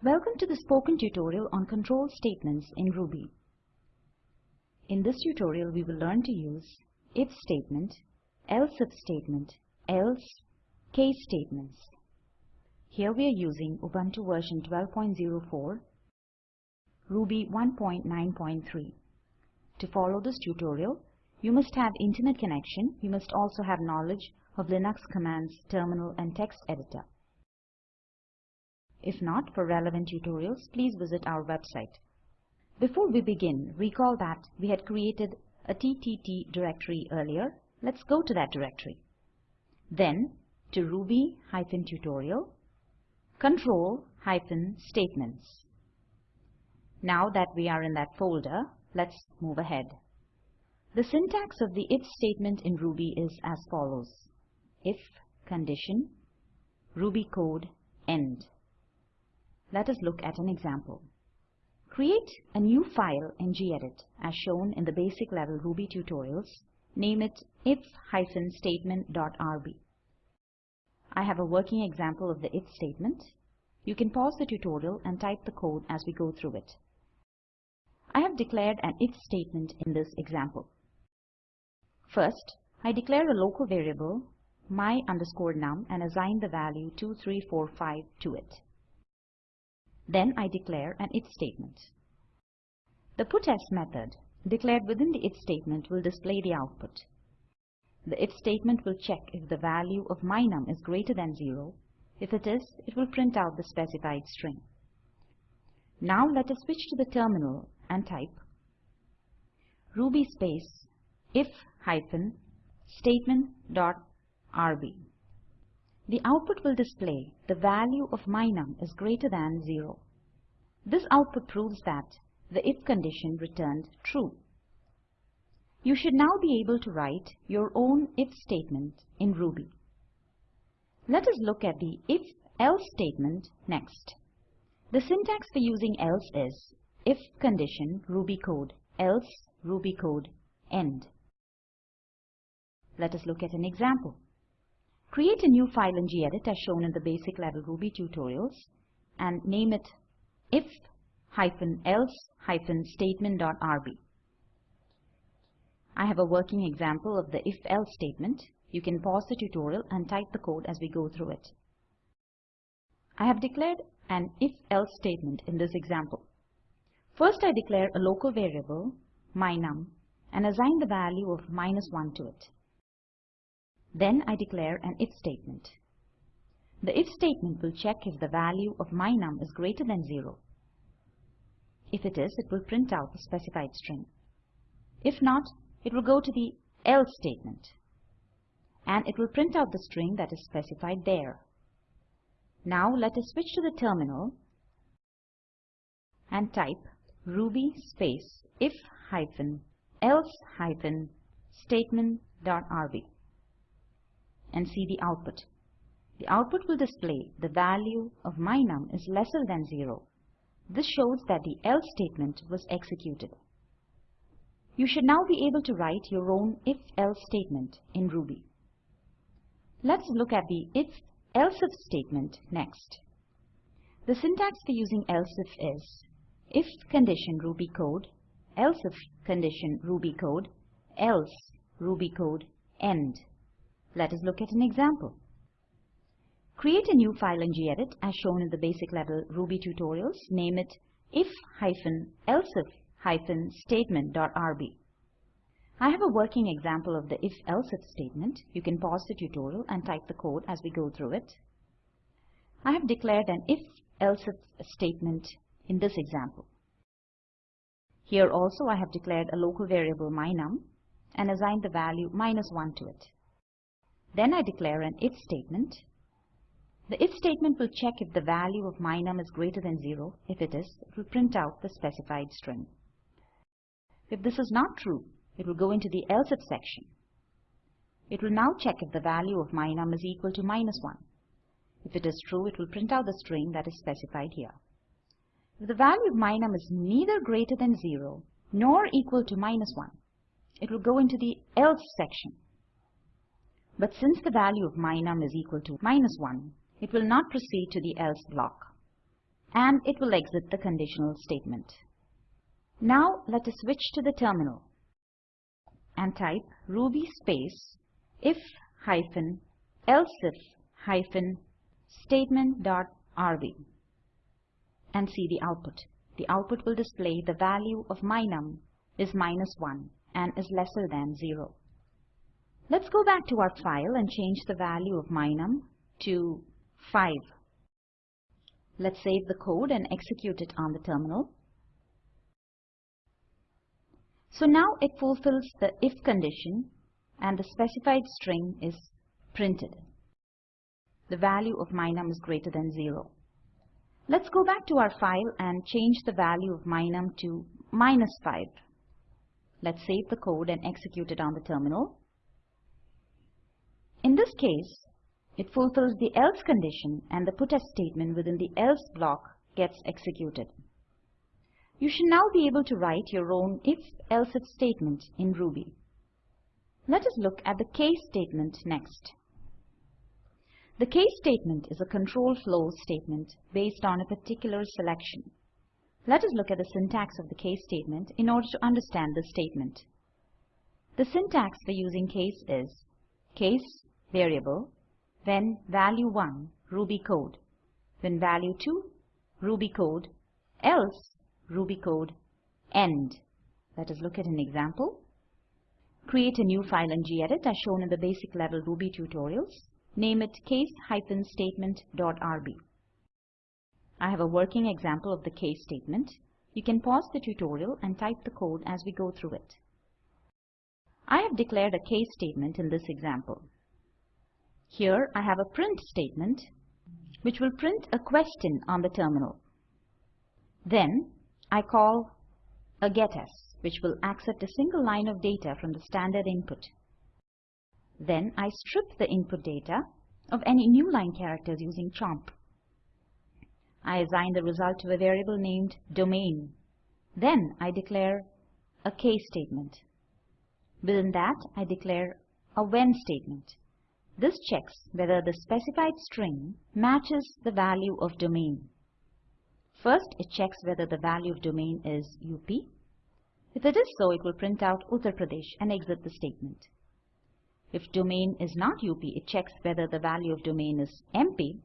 Welcome to the spoken tutorial on control statements in Ruby. In this tutorial we will learn to use if statement, else if statement, else, case statements. Here we are using Ubuntu version 12.04, Ruby 1.9.3. To follow this tutorial, you must have internet connection. You must also have knowledge of Linux commands, terminal and text editor. If not, for relevant tutorials, please visit our website. Before we begin, recall that we had created a TTT directory earlier. Let's go to that directory. Then to Ruby-tutorial, control-statements. Now that we are in that folder, let's move ahead. The syntax of the if statement in Ruby is as follows. If condition, Ruby code, end. Let us look at an example. Create a new file in gedit as shown in the basic level Ruby tutorials. Name it if-statement.rb. I have a working example of the if statement. You can pause the tutorial and type the code as we go through it. I have declared an if statement in this example. First, I declare a local variable my underscore num and assign the value 2345 to it. Then I declare an if statement. The putS method declared within the if statement will display the output. The if statement will check if the value of my num is greater than 0. If it is, it will print out the specified string. Now let us switch to the terminal and type ruby space if hyphen statement dot rb. The output will display the value of my num is greater than 0. This output proves that the if condition returned true. You should now be able to write your own if statement in Ruby. Let us look at the if-else statement next. The syntax for using else is if condition Ruby code else Ruby code end. Let us look at an example. Create a new file in gedit as shown in the basic level Ruby tutorials and name it if-else-statement.rb. I have a working example of the if-else statement. You can pause the tutorial and type the code as we go through it. I have declared an if-else statement in this example. First I declare a local variable, mynum, and assign the value of minus 1 to it. Then I declare an if statement. The if statement will check if the value of my num is greater than 0. If it is, it will print out the specified string. If not, it will go to the else statement and it will print out the string that is specified there. Now let us switch to the terminal and type ruby space if hyphen else hyphen statement.rb and see the output. The output will display the value of my num is lesser than 0. This shows that the else statement was executed. You should now be able to write your own if-else statement in Ruby. Let's look at the if-else-if statement next. The syntax for using else if is if condition Ruby code, else if condition Ruby code, else Ruby code end. Let us look at an example. Create a new file in gedit as shown in the basic level Ruby tutorials. Name it if-elsif-statement.rb. I have a working example of the if-elsif statement. You can pause the tutorial and type the code as we go through it. I have declared an if-elsif statement in this example. Here also I have declared a local variable mynum and assigned the value minus 1 to it. Then I declare an if statement. The if statement will check if the value of my num is greater than 0. If it is, it will print out the specified string. If this is not true, it will go into the else if section. It will now check if the value of my num is equal to minus 1. If it is true, it will print out the string that is specified here. If the value of my num is neither greater than 0 nor equal to minus 1, it will go into the else section. But since the value of my num is equal to minus 1, it will not proceed to the else block. and it will exit the conditional statement. Now let us switch to the terminal and type ruby space if hyphen elsif hyphen statement.rb and see the output. The output will display the value of mynum is minus 1 and is lesser than 0. Let's go back to our file and change the value of mynum to 5. Let's save the code and execute it on the terminal. So now it fulfills the if condition and the specified string is printed. The value of mynum is greater than 0. Let's go back to our file and change the value of mynum to minus 5. Let's save the code and execute it on the terminal. In this case, it fulfills the else condition and the puts statement within the else block gets executed. You should now be able to write your own if-elsif statement in Ruby. Let us look at the case statement next. The case statement is a control flow statement based on a particular selection. Let us look at the syntax of the case statement in order to understand the statement. The syntax for using case is case variable when value 1 Ruby code, when value 2 Ruby code, else Ruby code end. Let us look at an example. Create a new file in gedit as shown in the basic level Ruby tutorials. Name it case-statement.rb. I have a working example of the case statement. You can pause the tutorial and type the code as we go through it. I have declared a case statement in this example. Here I have a print statement which will print a question on the terminal. Then I call a getS, which will accept a single line of data from the standard input. Then I strip the input data of any new line characters using chomp. I assign the result to a variable named domain. Then I declare a case statement. Within that, I declare a when statement. This checks whether the specified string matches the value of domain. First, it checks whether the value of domain is UP. If it is so, it will print out Uttar Pradesh and exit the statement. If domain is not UP, it checks whether the value of domain is MP.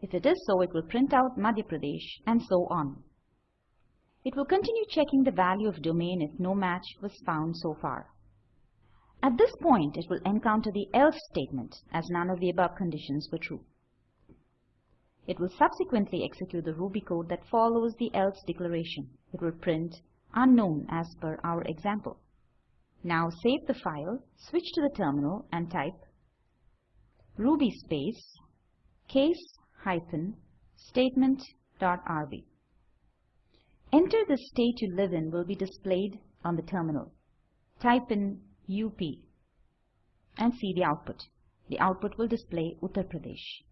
If it is so, it will print out Madhya Pradesh and so on. It will continue checking the value of domain if no match was found so far. At this point, it will encounter the else statement as none of the above conditions were true. It will subsequently execute the Ruby code that follows the else declaration. It will print unknown as per our example. Now save the file, switch to the terminal and type ruby space case hyphen statement dot rb. Enter the state you live in will be displayed on the terminal. Type in UP and see the output. The output will display Uttar Pradesh.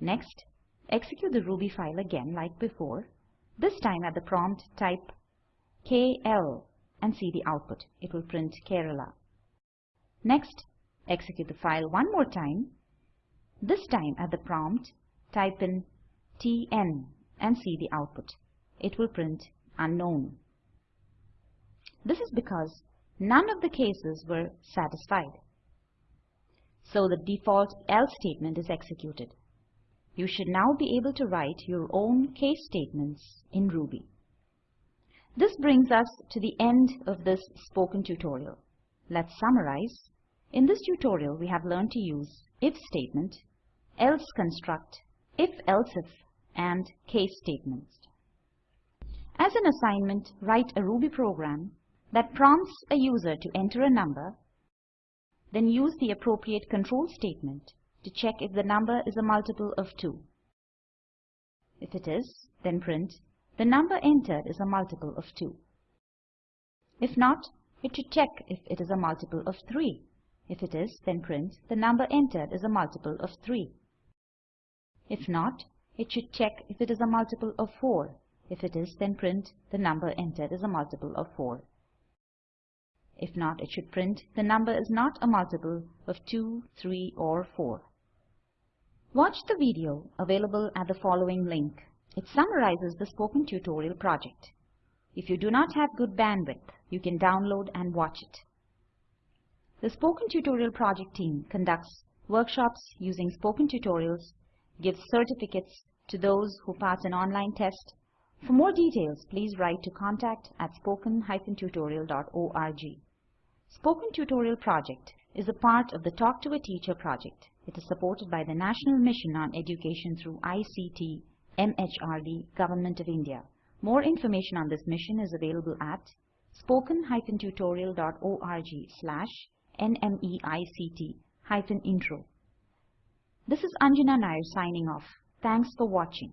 Next, execute the Ruby file again like before. This time at the prompt type KL and see the output. It will print Kerala. Next, execute the file one more time. This time at the prompt type in TN and see the output. It will print unknown. This is because none of the cases were satisfied. So the default else statement is executed. You should now be able to write your own case statements in Ruby. This brings us to the end of this spoken tutorial. Let's summarize. In this tutorial, we have learned to use if statement, else construct, if-elsif, and case statements. As an assignment, write a Ruby program that prompts a user to enter a number, then use the appropriate control statement to check if the number is a multiple of 2. If it is, then print, the number entered is a multiple of 2. If not, it should check if it is a multiple of 3. If it is, then print, the number entered is a multiple of 3. If not, it should check if it is a multiple of 4. If it is, then print, the number entered is a multiple of 4. If not, it should print the number is not a multiple of 2, 3 or 4. Watch the video available at the following link It summarizes the spoken tutorial project. If you do not have good bandwidth, you can download and watch it. The Spoken Tutorial project team conducts workshops using spoken tutorials, gives certificates to those who pass an online test. For more details, please write to contact at spoken-tutorial.org. Spoken Tutorial project is a part of the Talk to a Teacher project. It is supported by the National Mission on Education through ICT, MHRD, Government of India. More information on this mission is available at spoken-tutorial.org slash nmeict-intro. This is Anjana Nair signing off. Thanks for watching.